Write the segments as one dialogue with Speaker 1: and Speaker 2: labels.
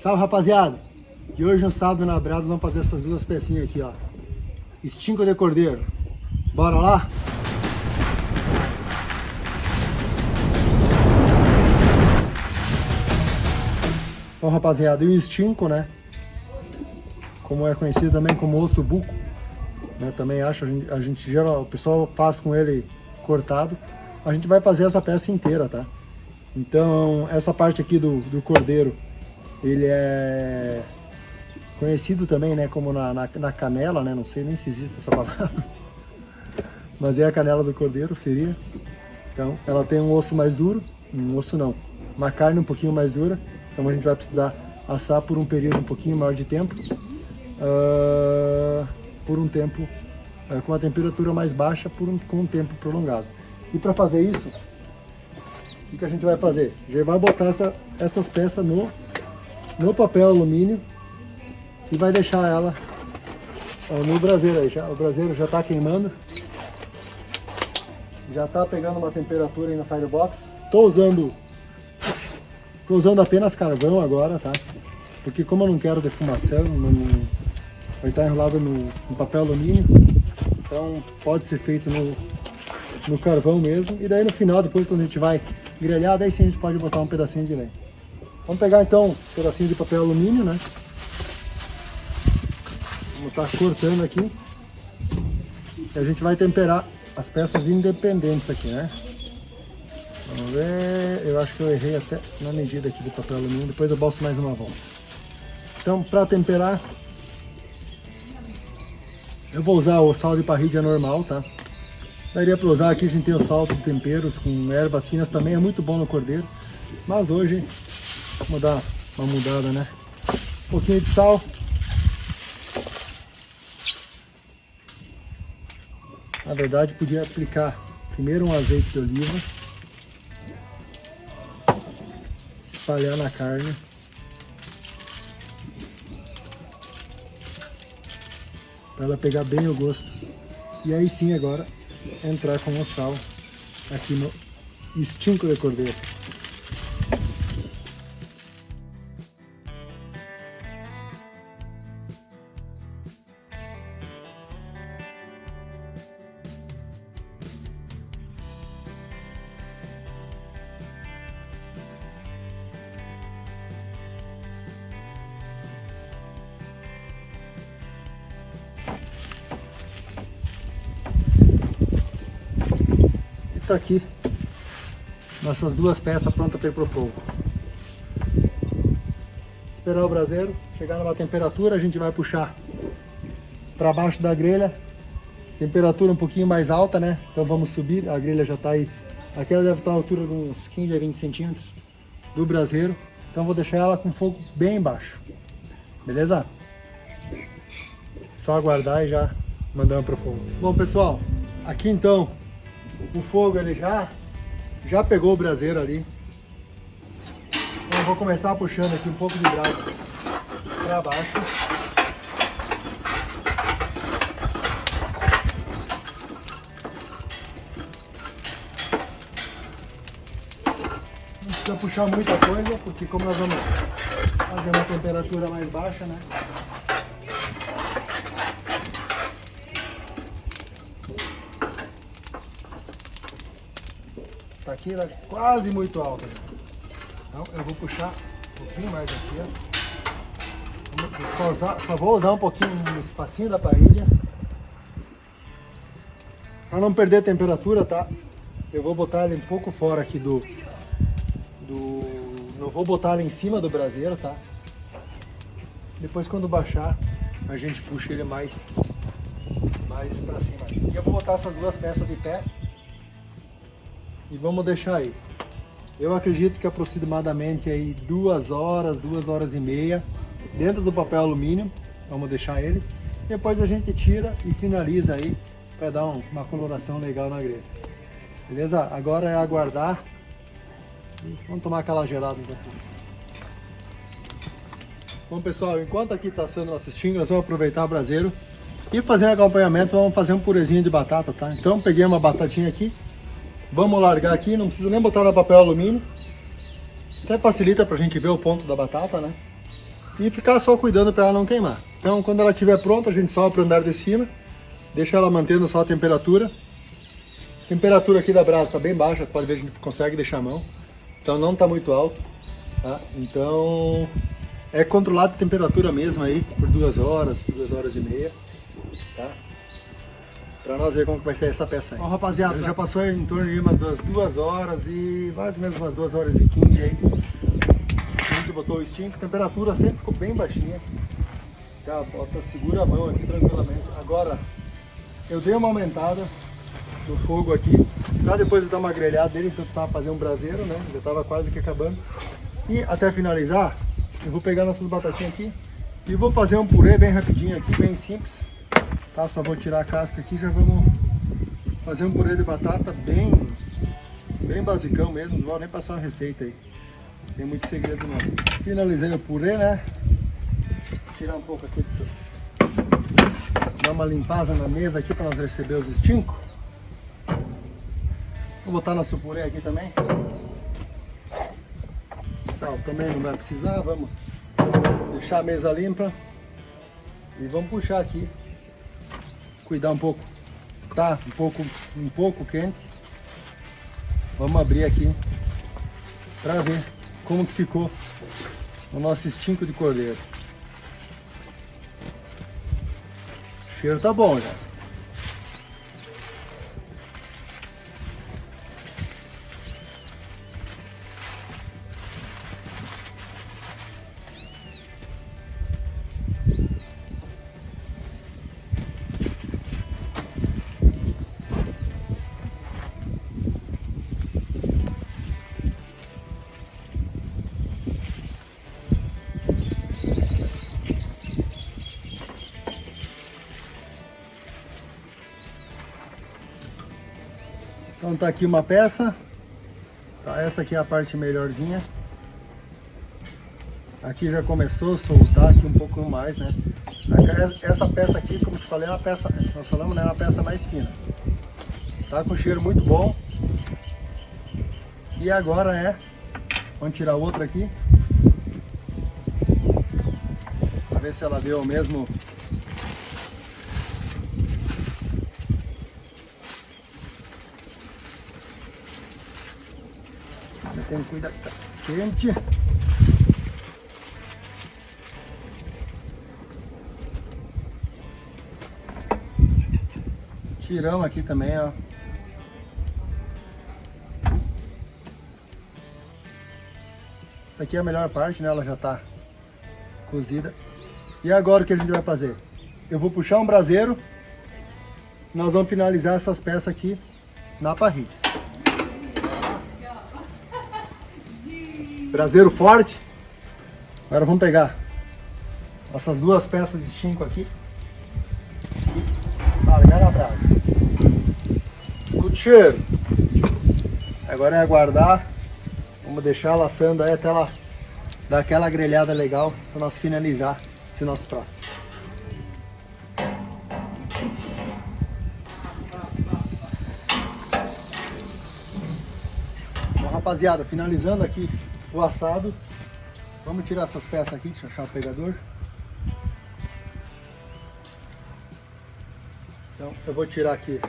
Speaker 1: Salve rapaziada! E hoje no sábado na brasa vamos fazer essas duas pecinhas aqui, ó. Estinco de cordeiro. Bora lá? Bom rapaziada, e o estinco, né? Como é conhecido também como osso buco, né? Também acho, a gente, a gente geral, o pessoal faz com ele cortado. A gente vai fazer essa peça inteira, tá? Então, essa parte aqui do, do cordeiro, ele é conhecido também, né, como na, na, na, canela, né, não sei nem se existe essa palavra, mas é a canela do cordeiro, seria. Então, ela tem um osso mais duro, um osso não, uma carne um pouquinho mais dura, então a gente vai precisar assar por um período um pouquinho maior de tempo, uh, por um tempo, uh, com a temperatura mais baixa, por um, com um tempo prolongado. E para fazer isso, o que a gente vai fazer? A gente vai botar essa, essas peças no, no papel alumínio e vai deixar ela no braseiro aí. Já, o braseiro já está queimando. Já está pegando uma temperatura aí na Firebox. Estou usando, tô usando apenas carvão agora, tá? Porque como eu não quero defumação, não, vai estar enrolado no, no papel alumínio. Então pode ser feito no, no carvão mesmo. E daí no final, depois quando a gente vai grelhar, daí sim a gente pode botar um pedacinho de lenha. Vamos pegar então um pedacinho de papel alumínio, né? Vamos estar tá cortando aqui. E a gente vai temperar as peças independentes aqui, né? Vamos ver, eu acho que eu errei até na medida aqui do papel alumínio, depois eu bolso mais uma volta. Então, para temperar, eu vou usar o sal de parrilha normal, tá? Daria para usar aqui, a gente tem o sal de temperos com ervas finas também, é muito bom no cordeiro. Mas hoje, vamos dar uma mudada, né? Um pouquinho de sal. Na verdade, podia aplicar primeiro um azeite de oliva. Espalhar na carne. Para ela pegar bem o gosto. E aí sim agora entrar com o sal aqui no estinco de cordeiro. Está aqui nossas duas peças prontas para ir para o fogo. Esperar o braseiro chegar numa temperatura, a gente vai puxar para baixo da grelha. Temperatura um pouquinho mais alta, né? Então vamos subir, a grelha já está aí. Aquela deve estar a altura de uns 15 a 20 centímetros do braseiro. Então vou deixar ela com fogo bem baixo. Beleza? Só aguardar e já mandamos para o fogo. Bom pessoal, aqui então o fogo ele já, já pegou o braseiro ali. Então eu vou começar puxando aqui um pouco de brasa para baixo. Não precisa puxar muita coisa, porque como nós vamos fazer uma temperatura mais baixa, né? Aqui, ela é quase muito alta. Então eu vou puxar um pouquinho mais aqui, ó. Só, usar, só vou usar um pouquinho no espacinho da parede. Para não perder a temperatura, tá? Eu vou botar ele um pouco fora aqui do... do não vou botar ele em cima do braseiro, tá? Depois quando baixar, a gente puxa ele mais, mais para cima. E eu vou botar essas duas peças de pé e vamos deixar aí. Eu acredito que aproximadamente aí duas horas, duas horas e meia dentro do papel alumínio. Vamos deixar ele. Depois a gente tira e finaliza aí para dar um, uma coloração legal na grelha. Beleza? Agora é aguardar. Vamos tomar aquela gelada então. Bom pessoal, enquanto aqui está sendo nosso sting, nós vamos aproveitar o braseiro e fazer um acompanhamento, vamos fazer um purezinho de batata, tá? Então peguei uma batatinha aqui, Vamos largar aqui, não precisa nem botar no papel alumínio. Até facilita pra gente ver o ponto da batata, né? e ficar só cuidando para ela não queimar. Então quando ela estiver pronta, a gente sopra o andar de cima, deixa ela mantendo só a temperatura. A temperatura aqui da brasa está bem baixa, pode ver a gente consegue deixar a mão. Então não está muito alto, tá? Então é controlado a temperatura mesmo aí por duas horas, duas horas e meia? Pra nós ver como que vai ser essa peça aí. Ó, rapaziada, já passou em torno de umas duas, duas horas e mais ou menos umas duas horas e quinze aí. A gente botou o extinto, a temperatura sempre ficou bem baixinha. Tá, bota, segura a mão aqui tranquilamente. Agora, eu dei uma aumentada no fogo aqui, pra depois eu dar uma grelhada dele, então precisava fazer um braseiro, né? Já tava quase que acabando. E até finalizar, eu vou pegar nossas batatinhas aqui e vou fazer um purê bem rapidinho aqui, bem simples. Tá? Só vou tirar a casca aqui e já vamos fazer um purê de batata bem, bem basicão mesmo, não vou nem passar uma receita aí. Tem muito segredo não. Finalizei o purê, né? Vou tirar um pouco aqui dessas... Dar uma limpada na mesa aqui para nós receber os estincos. Vou botar nosso purê aqui também. Sal também não vai precisar, vamos deixar a mesa limpa. E vamos puxar aqui. Cuidar um pouco. Tá um pouco, um pouco quente. Vamos abrir aqui para ver como que ficou o nosso estinco de cordeiro. O cheiro tá bom já. Então tá aqui uma peça. Tá, essa aqui é a parte melhorzinha. Aqui já começou a soltar aqui um pouco mais, né? Essa peça aqui, como eu falei, é uma peça, nós falamos, né? É uma peça mais fina. Tá com cheiro muito bom. E agora é, vamos tirar outra aqui. Pra ver se ela deu o mesmo tem cuidar que tá quente. Tiramos aqui também, ó. Essa aqui é a melhor parte, né? Ela já tá cozida. E agora o que a gente vai fazer? Eu vou puxar um braseiro. Nós vamos finalizar essas peças aqui na parrilha. Braseiro forte. Agora vamos pegar essas duas peças de chinco aqui largar na brasa. Muito cheiro. Agora é aguardar. Vamos deixar ela assando aí até ela dar aquela grelhada legal para nós finalizar esse nosso prato. Rapaziada, finalizando aqui o assado. Vamos tirar essas peças aqui, deixa eu achar o pegador. Então eu vou tirar aqui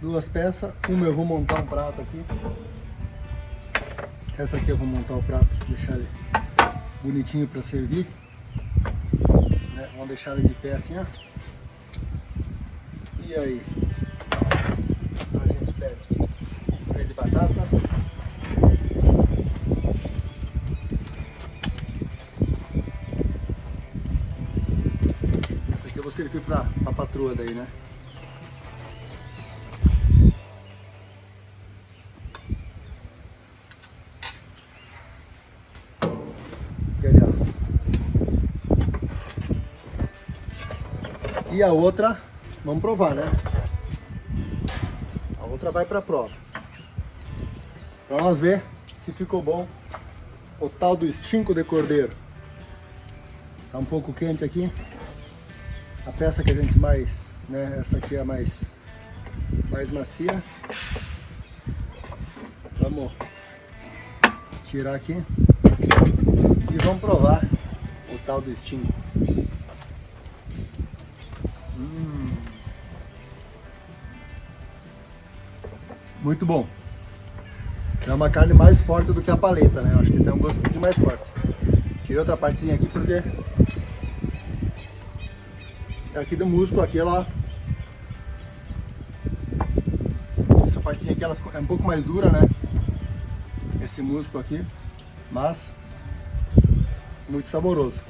Speaker 1: duas peças, uma eu vou montar um prato aqui. Essa aqui eu vou montar o prato, deixar ele bonitinho para servir. Né? Vamos deixar ele de pé assim, ó. E aí? A gente pega purê de batata. Servir para a patroa daí, né? E, a outra, vamos provar, né? A outra vai para prova. Para nós ver se ficou bom o tal do estinco de cordeiro. Tá um pouco quente aqui a peça que a gente mais, né, essa aqui é a mais, mais macia. Vamos tirar aqui e vamos provar o tal do estinho. Hum. Muito bom. É uma carne mais forte do que a paleta, né? Acho que tem um gosto pouquinho mais forte. Tirei outra partezinha aqui porque aqui do músculo, aqui ela essa partezinha aqui ela é um pouco mais dura, né? Esse músculo aqui, mas muito saboroso.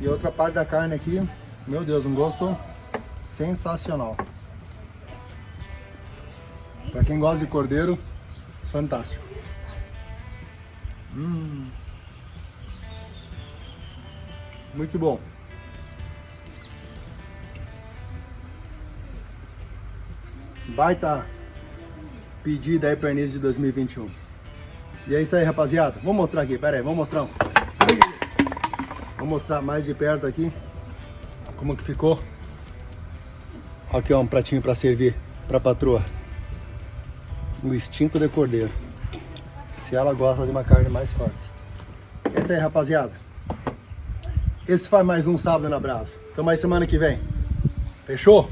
Speaker 1: E outra parte da carne aqui, meu Deus, um gosto sensacional. Para quem gosta de cordeiro, fantástico. Hum. Muito bom. Baita pedida aí para início de 2021. E é isso aí, rapaziada. Vou mostrar aqui, pera aí, vou mostrar. Vou mostrar mais de perto aqui como que ficou. Aqui ó, um pratinho para servir para patroa o extinto de cordeiro. Se ela gosta de uma carne mais forte. É isso aí, rapaziada. Esse foi mais um sábado na Brasa. Até mais semana que vem. Fechou?